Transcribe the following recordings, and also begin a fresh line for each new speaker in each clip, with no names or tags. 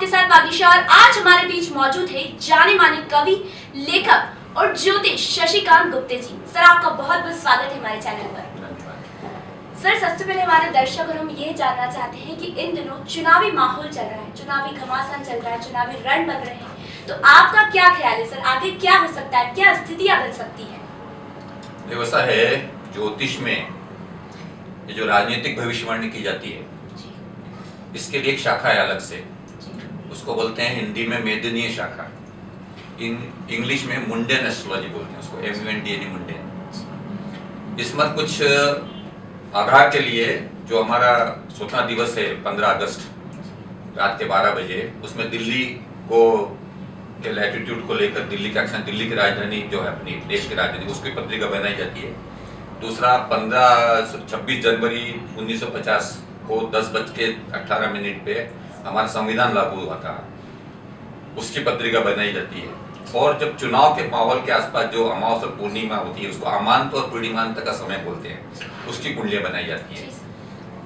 आपके साथ बागीशा और आज हमारे बीच मौजूद है जाने माने कवि लेखक और ज्योतिष शशिकांत गुप्ते जी। सर आपका बहुत बहुत स्वागत है हमारे चैनल पर। सर सबसे पहले हमारे दर्शक और हम ये जानना चाहते हैं कि इन दिनों चुनावी माहौल चल रहा है चुनावी घमासान चल रहा है चुनावी रण बन रहे हैं। तो आपका क्या ख्याल है सर? आगे क्या हो सकता है? क्या स्थितियाँ बन सकती है?
ऐसा है ज्योतिष में ये जो राजनीतिक भविष्यवाणी की जाती है इसके लिए एक शाखा है अलग से। उसको बोलते हैं हिंदी में मेदनीय शाखा। इन, इंग्लिश में मुंडेन एस्ट्रोलॉजी बोलते हैं उसको M N D N mundane. इसमें कुछ आधार के लिए जो हमारा स्वतंत्रता दिवस है, पंद्रह अगस्त, रात के बारह बजे, उसमें दिल्ली को, के लैटिट्यूड को लेकर दिल्ली का अक्सर दिल्ली की राजधानी जो है अपनी, देश की राजधानी, उसकी पत्रिका बनाई जाती है। दूसरा, पंद्रह छब्बीस जनवरी 1950 को दस बज के अट्ठारह मिनट पे हमारा संविधान लागू हुआ था उसकी पत्रिका बनाई जाती है। और जब चुनाव के माहौल के आसपास जो अमावस और पूर्णिमा होती है उसको अमांत और पूर्णिमांत का समय बोलते हैं। उसकी कुंडलियाँ बनाई जाती है।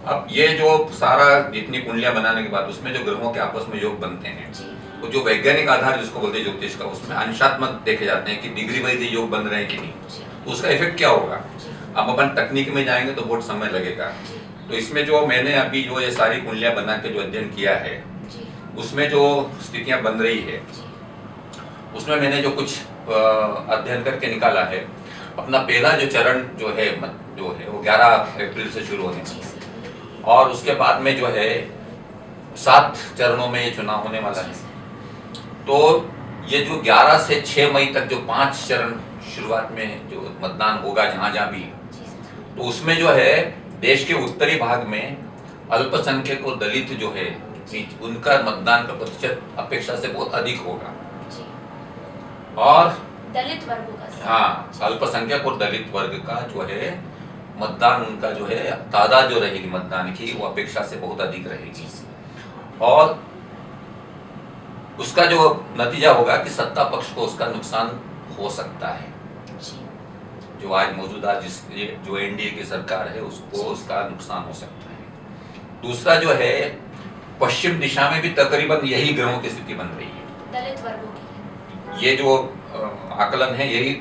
अब ये जो सारा जितनी कुंडलियाँ बनाने के बाद उसमें जो ग्रहों के आपस में योग बनते हैं तो जो वैज्ञानिक आधार जिसको बोलते हैं ज्योतिष का उसमें अंशात्मक देखे जाते हैं कि डिग्री वाइज ये योग बन रहे हैं कि नहीं। उसका इफ़ेक्ट क्या होगा? अब अपन तकनीक में जाएँगे तो बहुत समय लगेगा। तो इसमें जो मैंने अभी जो ये सारी कुंडलियाँ बना के जो अध्ययन किया है
जी,
उसमें जो स्थितियाँ बन रही है उसमें मैंने जो कुछ अध्ययन करके निकाला है अपना पहला जो चरण जो है जो है वो 11 अप्रैल से शुरू होने है। और उसके बाद में जो है सात चरणों में ये चुनाव होने वाला है। तो ये जो 11 से 6 मई तक जो पाँच चरण शुरुआत में जो मतदान होगा जहाँ जहाँ भी तो उसमें जो है देश के उत्तरी भाग में अल्पसंख्यक और दलित जो है उनका मतदान का प्रतिशत अपेक्षा से बहुत अधिक होगा। और
दलित वर्गों का
हाँ अल्पसंख्यक और दलित वर्ग का जो है मतदान उनका जो है तादाद जो रहेगी मतदान की वो अपेक्षा से बहुत अधिक रहेगी। और उसका जो नतीजा होगा कि सत्ता पक्ष को उसका नुकसान हो सकता है।
जो
आज मौजूदा जिस जो एनडीए की सरकार है उसको उसका नुकसान हो सकता है। दूसरा जो है पश्चिम दिशा में भी तकरीबन यही ग्रहों की स्थिति बन रही है।
दलित वर्गों की।
ये जो आकलन है यही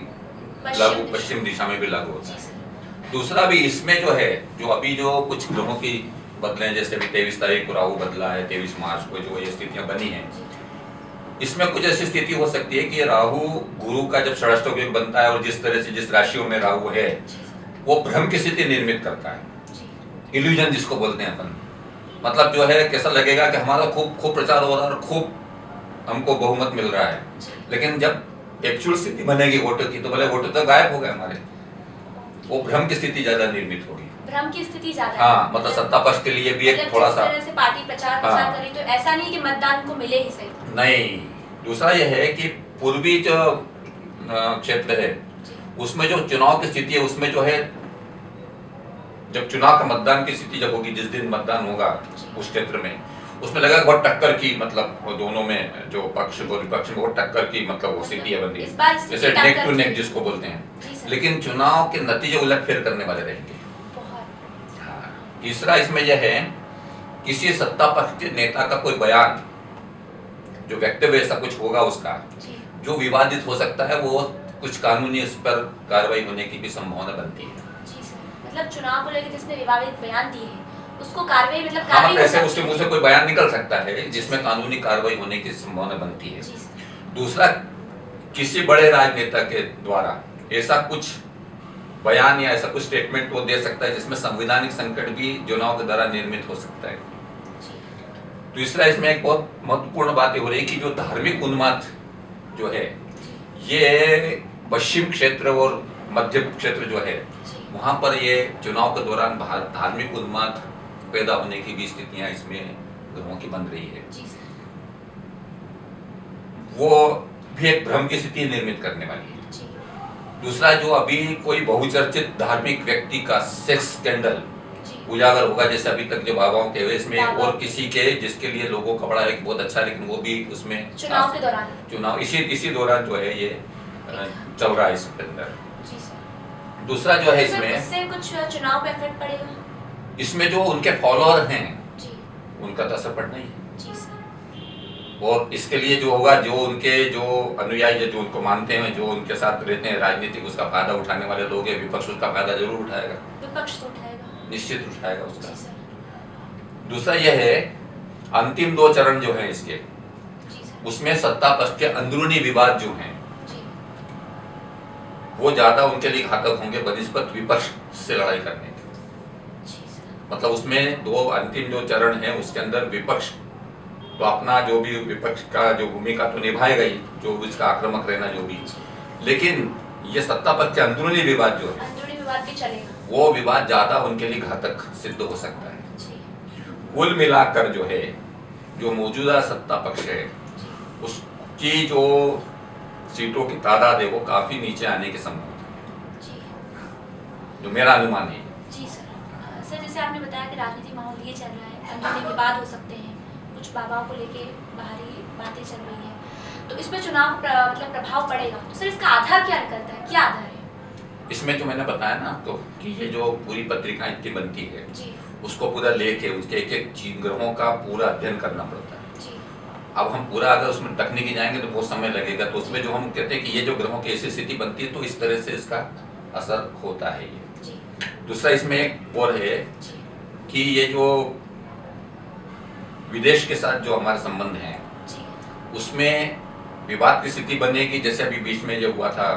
लागू पश्चिम दिशा में भी लागू होता है। दूसरा भी इसमें जो है जो अभी जो कुछ ग्रहों की बदले हैं, जैसे अभी तेईस तारीख को राहु बदला है तेईस मार्च को जो ये स्थितियाँ बनी है
जी,
इसमें कुछ ऐसी स्थिति हो सकती है कि राहु गुरु का जब षष्ठ बनता है और जिस तरह से जिस राशियों में राहु है वो भ्रम की स्थिति निर्मित करता है। इल्यूजन जिसको बोलते हैं अपन। मतलब जो है कैसा लगेगा कि हमारा खूब खूब प्रचार हो रहा है और खूब हमको बहुमत मिल रहा है। लेकिन जब एक्चुअल स्थिति बनेगी वोटर की तो भले वोटर तो गायब हो गए हमारे। वो भ्रम की स्थिति ज़्यादा निर्मित होगी।
भ्रम की स्थिति ज़्यादा हाँ
मतलब सत्ता पक्ष के लिए भी एक
मतलब
थोड़ा सा
से पार्टी प्रचार प्रसार
हाँ।
करी तो ऐसा नहीं कि मतदान को मिले ही सही।
नहीं दूसरा यह है कि पूर्वी जो क्षेत्र है उसमें जो चुनाव की स्थिति है उसमें जो है जब चुनाव का मतदान की स्थिति जब होगी जिस दिन मतदान होगा उस क्षेत्र में उसमें लगा बहुत टक्कर की मतलब दोनों में जो पक्ष और विपक्ष में बहुत टक्कर की मतलब वो स्थिति है बन
स्थिति
जैसे नेक टू नेक जिसको बोलते हैं। लेकिन चुनाव के नतीजे उलट फेर करने वाले रहेंगे। हाँ। तीसरा इसमें यह है किसी सत्ता पक्ष के नेता का कोई बयान जो वक्तव्य ऐसा कुछ होगा उसका
जो।
विवादित हो सकता है वो कुछ कानूनी इस पर कार्रवाई होने की भी संभावना बनती है।
जी मतलब चुनाव को लेकर जिसने विवादित बयान दिए हैं उसको कार्रवाई मतलब
हाँ मतलब ऐसे उसके। मुँह से कोई बयान निकल सकता है जिसमें कानूनी कार्रवाई होने की संभावना बनती है। दूसरा किसी बड़े राजनेता के द्वारा ऐसा कुछ बयान या ऐसा कुछ स्टेटमेंट वो दे सकता है जिसमें संवैधानिक संकट भी चुनाव के द्वारा निर्मित हो सकता है।
जी
तीसरा इसमें एक बहुत महत्वपूर्ण बात ये हो रही है कि जो धार्मिक उन्माद जो है ये पश्चिम क्षेत्र और मध्य क्षेत्र जो है वहाँ पर ये चुनाव के दौरान धार्मिक उन्माद पैदा होने की भी स्थितियाँ इसमें ग्रहों की बन रही है। वो भी एक भ्रम की स्थिति निर्मित करने वाली है। दूसरा जो अभी कोई बहुचर्चित धार्मिक व्यक्ति का सेक्स स्कैंडल उजागर होगा जैसे अभी तक जो बाबाओं के हुए इसमें और किसी के जिसके लिए लोगों का बड़ा है बहुत अच्छा लेकिन वो भी उसमें
चुनाव के दौरान।
चुनाव इसी इसी दौरान जो है ये चल रहा है इसके अंदर। दूसरा जो है इसमें
कुछ चुनाव पे इफ़ेक्ट पड़ेगा?
इसमें जो उनके फॉलोअर हैं उनका तो असर पड़ना ही है। और इसके लिए जो होगा जो उनके जो अनुयायी है जो उनको मानते हैं जो उनके साथ रहते हैं राजनीतिक उसका फ़ायदा उठाने वाले लोग हैं विपक्ष उसका फ़ायदा ज़रूर उठाएगा।
विपक्ष तो उठाएगा।
निश्चित उठाएगा उसका। दूसरा यह है अंतिम दो चरण जो है इसके उसमें सत्ता पक्ष के अंदरूनी विवाद जो हैं वो ज़्यादा उनके लिए घातक होंगे बनिस्पत विपक्ष से लड़ाई करने के मतलब उसमें दो अंतिम जो चरण है उसके अंदर विपक्ष तो अपना जो भी विपक्ष का जो भूमिका तो निभाएगा ही जो उसका आक्रामक रहना जो भी। लेकिन ये सत्ता पक्ष के अंदरूनी विवाद जो है वो विवाद ज़्यादा उनके लिए घातक सिद्ध हो सकता है। कुल मिलाकर जो है जो मौजूदा सत्ता पक्ष है उसकी जो सीटों की तादाद है वो काफ़ी नीचे आने के
संभव
है। जो। मेरा अनुमान है।
जी सर। सर जैसे आपने बताया कि राजनीति माहौल ये चल रहा है अंदरूनी विवाद हो सकते हैं। कुछ बाबाओं को लेके बाहरी बातें चल रही हैं। तो इसमें चुनाव प्र, मतलब प्रभाव पड़ेगा। तो सर इसका आधार क्या निकलता है? क्या आधार है?
इसमें जो मैंने बताया ना आपको कि ये जो पूरी पत्रिका इतनी बनती है
जी।
उसको पूरा लेके उसके एक एक चीज़ ग्रहों का पूरा अध्ययन करना पड़ता है।
जी।
अब हम पूरा अगर उसमें तकनीकी जाएँगे तो बहुत समय लगेगा। तो उसमें जो हम कहते हैं कि ये जो ग्रहों की ऐसी स्थिति बनती है तो इस तरह से इसका असर होता है ये। दूसरा इसमें एक और है कि ये जो विदेश के साथ जो हमारे संबंध हैं उसमें विवाद की स्थिति बनेगी जैसे अभी बीच में जो हुआ था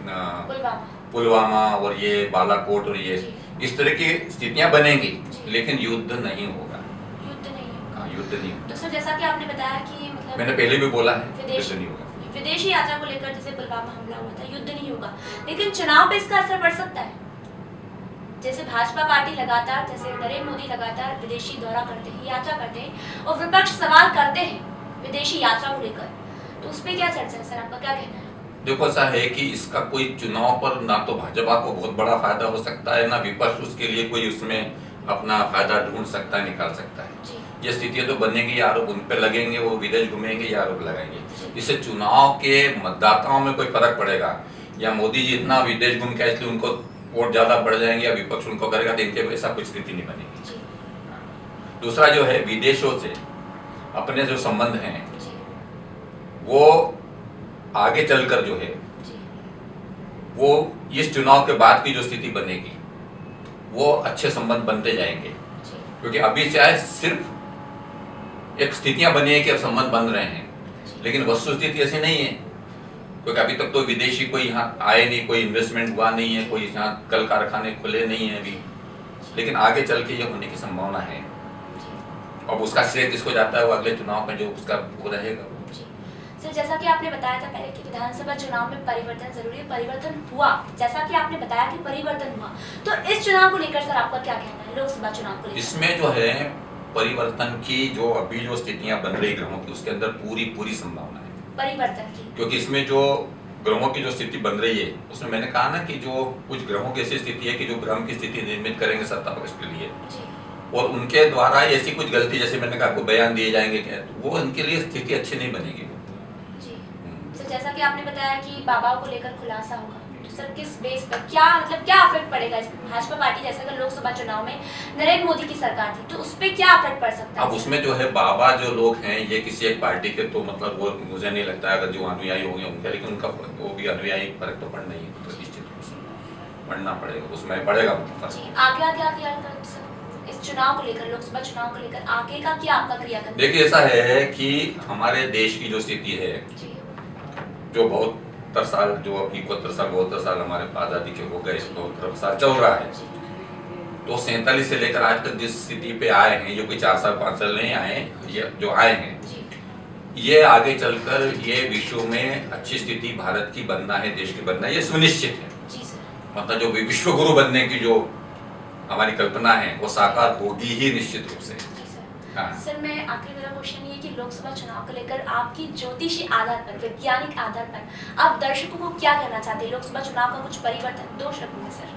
पुलवामा।
पुलवामा और ये बालाकोट और ये इस तरह की स्थितियाँ बनेंगी लेकिन युद्ध नहीं होगा।
युद्ध नहीं होगा।
हाँ, युद्ध नहीं होगा।
तो सर जैसा कि आपने बताया कि मतलब
मैंने पहले भी बोला है
विदेश
युद्ध नहीं होगा।
विदेशी यात्रा को लेकर जैसे पुलवामा हमला हुआ था युद्ध नहीं होगा। लेकिन चुनाव पे इसका असर पड़ सकता है। जैसे भाजपा पार्टी लगातार जैसे नरेंद्र मोदी लगातार विदेशी दौरा करते हैं यात्रा करते हैं और विपक्ष सवाल करते हैं विदेशी यात्रा को लेकर। तो उस पर क्या चर्चा है? सर आपका क्या कहना है?
देखो ऐसा है कि इसका कोई चुनाव पर ना तो भाजपा को बहुत बड़ा फ़ायदा हो सकता है ना विपक्ष उसके लिए कोई उसमें अपना फ़ायदा ढूंढ सकता है निकाल सकता है। ये स्थितियाँ तो बनेंगी आरोप उन पर लगेंगे वो विदेश घूमेंगे ये आरोप लगाएँगे। इससे चुनाव के मतदाताओं में कोई फ़र्क पड़ेगा? या मोदी जी इतना विदेश घूम के इसलिए उनको वोट ज़्यादा बढ़ जाएँगे या विपक्ष उनको करेगा तो इनके ऐसा कुछ स्थिति नहीं बनेगी। दूसरा जो है विदेशों से अपने जो संबंध हैं वो आगे चलकर जो है वो इस चुनाव के बाद की जो स्थिति बनेगी वो अच्छे संबंध बनते जाएँगे। क्योंकि अभी चाहे सिर्फ़ एक स्थितियाँ बनी है कि अब संबंध बन रहे हैं लेकिन वस्तु स्थिति ऐसी नहीं है। क्योंकि अभी तक तो विदेशी कोई यहाँ आए नहीं कोई इन्वेस्टमेंट हुआ नहीं है कोई यहाँ कल कारखाने खुले नहीं है अभी। लेकिन आगे चल के ये होने की संभावना है। अब उसका श्रेय किसको जाता है वो अगले चुनाव में जो उसका वो रहेगा।
सर जैसा कि आपने बताया था पहले कि विधानसभा चुनाव में परिवर्तन ज़रूरी है परिवर्तन हुआ। जैसा कि आपने बताया कि परिवर्तन हुआ। तो इस चुनाव को लेकर सर आपका क्या कहना है लोकसभा चुनाव को लेकर?
इसमें जो है परिवर्तन की जो अभी जो स्थितियाँ बन रही ग्रहों की उसके अंदर पूरी पूरी संभावना है।
परिवर्तन की।
क्योंकि इसमें जो ग्रहों की जो स्थिति बन रही है उसमें मैंने कहा ना कि जो कुछ ग्रहों की ऐसी स्थिति है कि जो ग्रह की स्थिति निर्मित करेंगे सत्ता पक्ष के लिए। और उनके द्वारा ऐसी कुछ गलती जैसे मैंने कहा बयान दिए जाएँगे क्या तो वो उनके लिए स्थिति अच्छी नहीं बनेगी।
जी।
हम्म।
जैसा कि आपने बताया कि बाबा को लेकर खुलासा होगा। सर किस बेस पर क्या मतलब क्या इफ़ेक्ट पड़ेगा? भाजपा पार्टी जैसे अगर लोकसभा चुनाव में नरेंद्र मोदी की सरकार थी तो उस पर क्या इफ़ेक्ट पड़ सकता है?
अब उसमें जो है बाबा जो लोग हैं ये किसी एक पार्टी के तो मतलब वो मुझे नहीं लगता है अगर जो अनुयायी होंगे उनके लेकिन उनका वो भी अनुयायी फ़र्क तो पड़ना ही है तो निश्चित रूप से पड़ना पड़ेगा उसमें पड़ेगा
आगे आगे आगे इस चुनाव को लेकर लोकसभा चुनाव को लेकर आगे का क्या आपका क्रियाकर्म?
देखिए ऐसा है कि हमारे देश की जो स्थिति है
जो।
जो बहत्तर साल जो अब इकहत्तर साल बहत्तर साल हमारे आज़ादी के हो गए बहत्तर साल चल रहा है। तो सैंतालीस से लेकर आज तक जिस स्थिति पे आए हैं जो कोई चार साल पाँच साल नहीं आए ये जो आए हैं ये आगे चलकर ये विश्व में अच्छी स्थिति भारत की बनना है देश की बनना है ये सुनिश्चित है। मतलब जो विश्व गुरु बनने की जो हमारी कल्पना है वो साकार होगी ही निश्चित रूप से।
सर मैं आखिरी मेरा क्वेश्चन ये कि लोकसभा चुनाव को लेकर आपकी ज्योतिषी आधार पर वैज्ञानिक आधार पर आप दर्शकों को क्या कहना चाहते हैं? लोकसभा चुनाव का कुछ परिवर्तन दो शब्द में सर।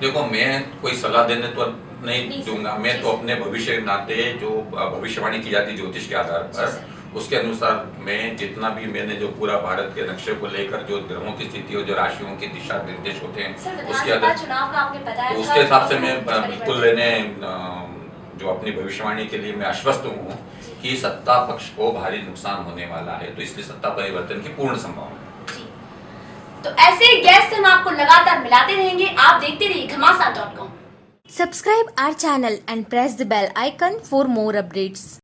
देखो मैं कोई सलाह देने तो नहीं दूँगा। मैं तो अपने भविष्य के नाते जो भविष्यवाणी की जाती ज्योतिष के आधार पर उसके अनुसार मैं जितना भी मैंने जो पूरा भारत के नक्शे को लेकर जो ग्रहों की स्थिति और जो राशियों के दिशा निर्देश होते हैं उसके आधार तो उसके हिसाब से मैं बिल्कुल
परिवर्तन।
जो अपनी भविष्यवाणी के लिए मैं आश्वस्त हूँ कि सत्ता पक्ष को भारी नुकसान होने वाला है तो इसलिए सत्ता परिवर्तन की पूर्ण संभावना
तो ऐसे गेस्ट हम आपको लगातार मिलाते रहेंगे आप देखते रहिए Ghamasan dot com.
Subscribe our channel and press the bell icon for more updates.